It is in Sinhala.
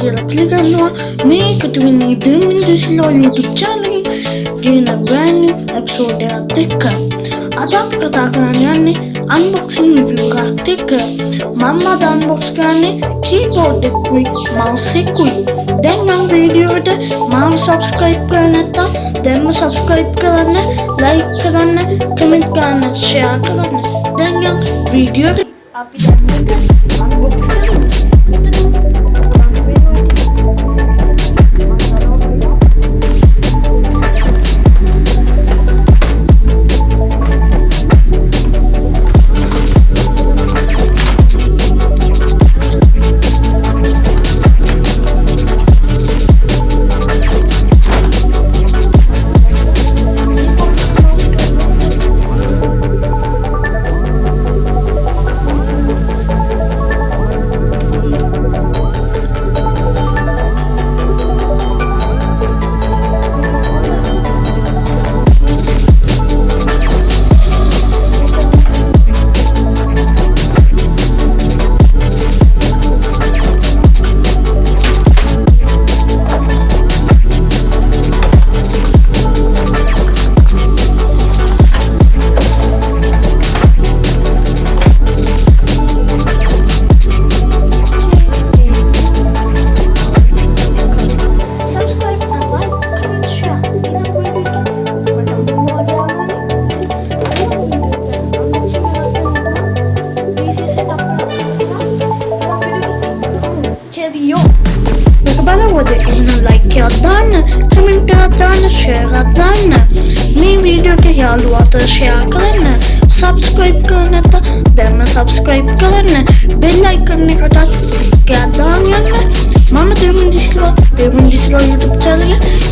කියලා පිළිගන්නවා මේ එකතු වෙන්නේ දෙමින් දෙසිලෝ YouTube channel. ගෙන new episode එකත් එක්ක අද අපි කතා කරන්න යන්නේ unboxing review එකක් එක්ක මම අද unbox කරන්නේ keyboard එකකුයි mouse එකකුයි දැන් නම් වීඩියෝ එකට මාව subscribe කරලා නැත්නම් දැන්ම subscribe කරන්න like කරන්න comment කරන්න share කරන්න දැන් යන් වීඩියෝ අපි දැන් මේක unbox cheerio මේක බලවද එන්න like එකක් දාන්න comment එකක් දාන්න share එකක් දාන්න මේ වීඩියෝ එක යාළුවා අතර share කරන්න subscribe කරන්න නැත්නම් දැන්ම subscribe කරන්න bell icon එකටත් ටිකක් දාන්න යන්න මම දෙවුන් දිස්ලා දෙවුන් දිස්ලා YouTube channel. එක ඊළඟ